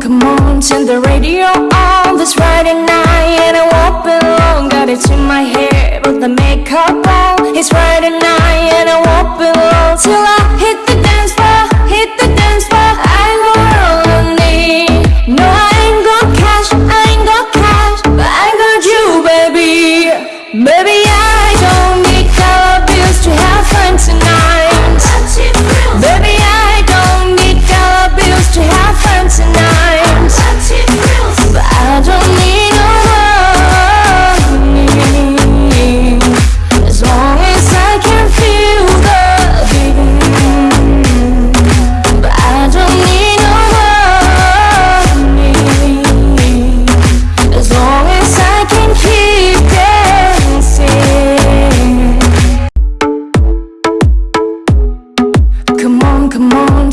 come on, turn the radio. On This Friday night and I won't be long. Got it in my hair, put the makeup on. It's Friday night and I won't be long. Till I hit the dance floor, hit the dance floor. I ain't roll on me No, I ain't got cash, I ain't got cash. But I got you, baby. Baby,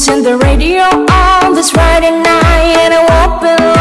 turn the radio. On This Friday night and I won't